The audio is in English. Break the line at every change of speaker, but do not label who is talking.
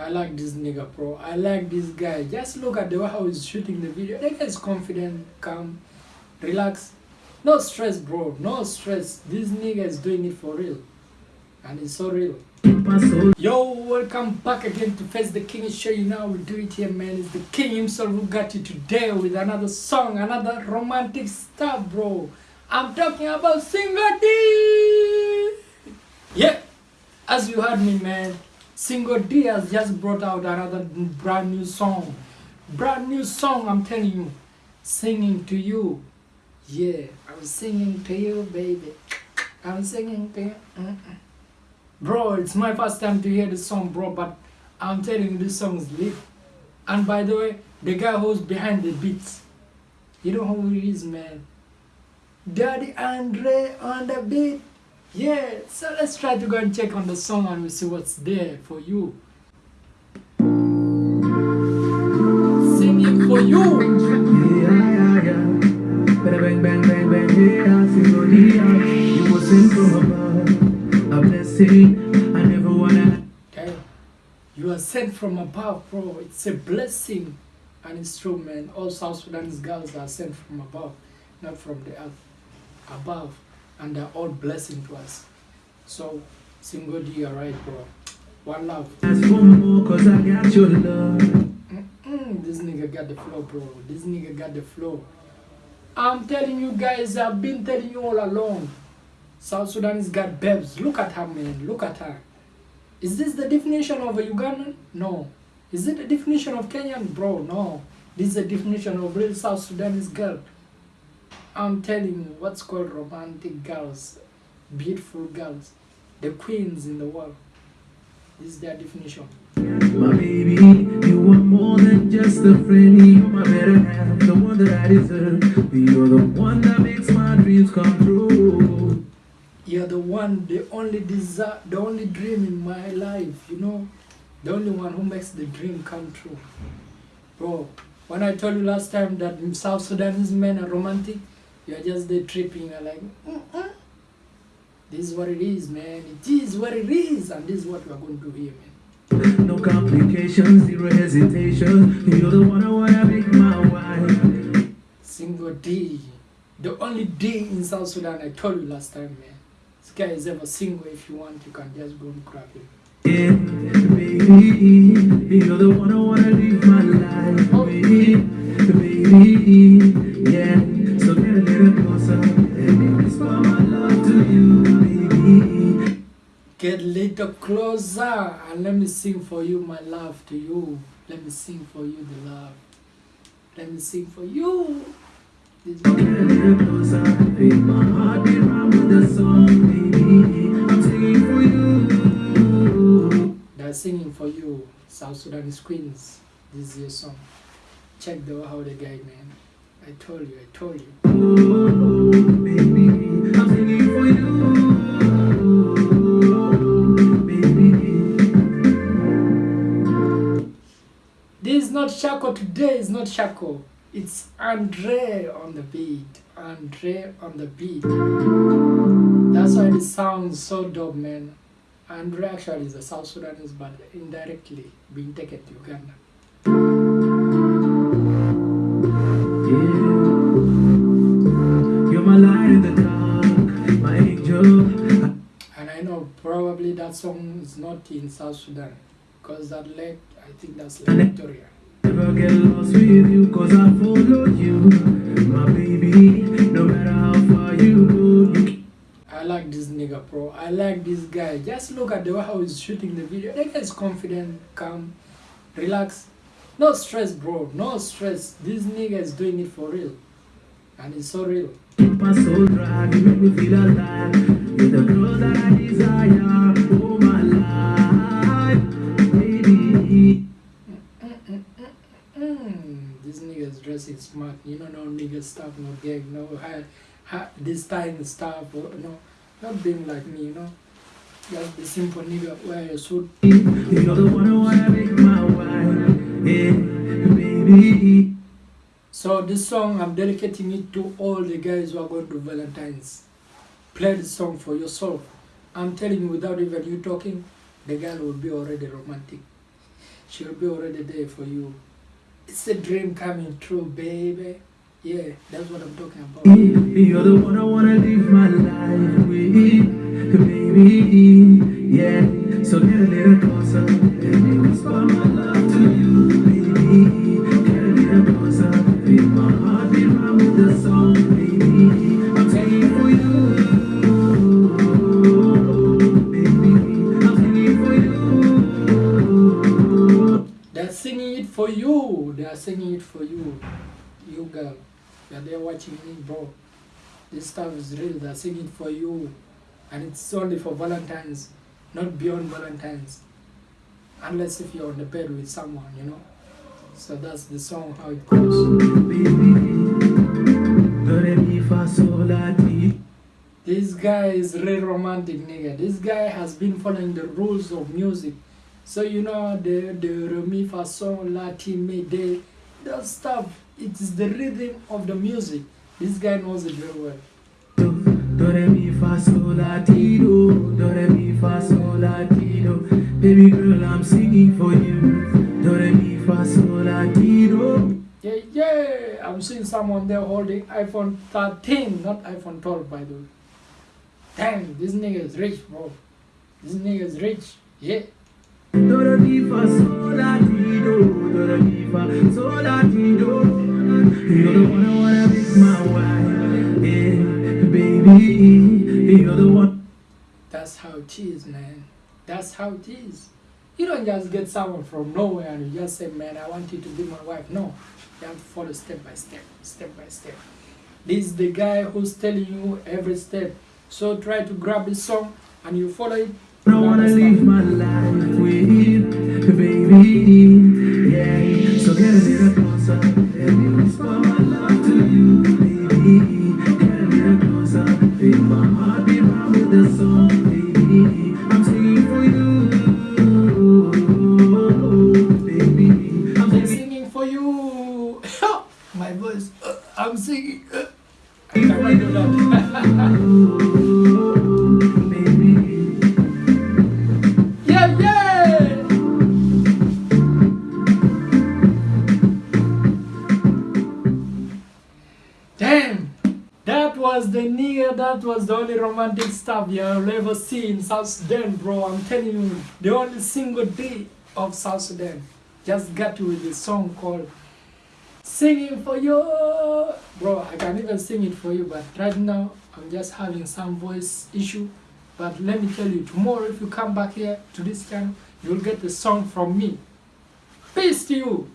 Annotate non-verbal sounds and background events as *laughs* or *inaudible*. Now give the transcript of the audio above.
I like this nigga, bro. I like this guy. Just look at the way how he's shooting the video. That guy is confident, calm, relax. No stress, bro. No stress. This nigga is doing it for real. And it's so real. Yo, welcome back again to Face the King Show. You know we do it here, man. It's the king himself who got you today with another song, another romantic stuff, bro. I'm talking about Single D. Yeah, as you heard me, man. Single D has just brought out another brand new song. Brand new song, I'm telling you. Singing to you. Yeah, I'm singing to you, baby. I'm singing to you. Mm -mm. Bro, it's my first time to hear this song, bro, but I'm telling you, this song is lit. And by the way, the guy who's behind the beats, you know who he is, man. Daddy Andre on the beat. Yeah, so let's try to go and check on the song and we'll see what's there for you. Singing for you.
Yeah, yeah, yeah. Bang, bang, bang, bang, yeah. You were sent from above. A blessing.
Okay. You are sent from above, bro. It's a blessing. True, man. All South Sudanese girls are sent from above, not from the earth. Above. And they're all blessing to us. So, single D, alright, bro. One love.
Cause I got your love.
Mm-mm, this nigga got the flow, bro. This nigga got the flow. I'm telling you guys, I've been telling you all along. South Sudanese got babes. Look at her, man. Look at her. Is this the definition of a Ugandan? No. Is it the definition of Kenyan? Bro, no. This is the definition of real South Sudanese girl. I'm telling you, what's called romantic girls, beautiful girls, the queens in the world. This is their definition.
My baby, you are more than just a friend. You're my better half, the one that I deserve. You're the one that makes my dreams come true.
You're the one, the only desire, the only dream in my life, you know? The only one who makes the dream come true. Bro, when I told you last time that South Sudanese men are romantic, you're just there tripping, you're like, mm-mm. This is what it is, man. It is what it is, and this is what we're going to do here, man.
No complications, zero hesitation. You're the one I wanna make my wife.
Single D. The only D in South Sudan, I told you last time, man. This guy is ever single. If you want, you can just go and grab him.
Yeah, baby, you're the one I wanna live my life oh. with, baby. Yeah, little closer
and let me sing for you my love to you. Let me sing for you the love. Let me sing for you. This
a little closer, feel my heart beat round with the song. I'm singing for you.
They're singing for you, South Sudanese queens. This is your song. Check the how the guy man. I told you, I told you.
Oh,
not Shako today, it's not Shako. It's Andre on the beat. Andre on the beat. That's why it sounds so dope, man. Andre actually is a South Sudanese, but indirectly being taken to Uganda.
Yeah. You're my light in the dark, my angel.
And I know probably that song is not in South Sudan because that lake, I think that's Lake Victoria.
Never get lost with you, cause I follow you. My baby, no matter how far you go, you
I like this nigga, bro. I like this guy. Just look at the way how he's shooting the video. That guy is confident, calm, relax. No stress, bro. No stress. This nigga is doing it for real. And it's so real.
my soul. You make me feel alive. You're the girl that I desire.
Nigga is smart. You know, no nigga stuff, no gang, no ha, ha, this time stuff, or, no, not being like me, you know. Just the simple nigga wear a suit. *laughs*
The one I wanna make my wife. Yeah, baby.
So this song, I'm dedicating it to all the guys who are going to Valentine's. Play the song for yourself. I'm telling you, without even you talking, the girl will be already romantic. she'll be already there for you. It's a dream coming true, baby. Yeah, that's what I'm talking about.
You're the one I wanna live my life with, baby. Yeah, so get a little closer.
Girl. You're there watching me, bro. This stuff is real. They're singing for you. And it's only for Valentine's, not beyond Valentine's. Unless if you're on the bed with someone, you know. So that's the song how it goes. This guy is real romantic nigga. This guy has been following the rules of music. So you know the the re mi fa sol that stuff. It is the rhythm of the music. This guy knows it very well.
Do re mi fa sol la ti do, do re mi fa sol la ti do. Baby girl, I'm singing for you. Do re mi fa sol la ti do.
Yeah, yeah. I'm seeing someone there holding iPhone 13, not iPhone 12, by the way. Damn, this nigga is rich, bro. This nigga is rich. Yeah.
Do re mi fa sol la ti do, do re mi fa sol la ti do. You're the one I wanna make my wife, yeah, baby. You're the one.
That's how it is, man. That's how it is. You don't just get someone from nowhere and you just say, man, I want you to be my wife. No, you have to follow step by step, step by step. This is the guy who's telling you every step. So try to grab his song and you follow it.
I wanna live my life with, baby.
That was the only romantic stuff you'll ever see in South Sudan, bro. I'm telling you, the only Single D of South Sudan. Just got you with a song called Singing for You. Bro, I can even sing it for you, but right now I'm just having some voice issue. But let me tell you, tomorrow if you come back here to this channel, you'll get the song from me. Peace to you.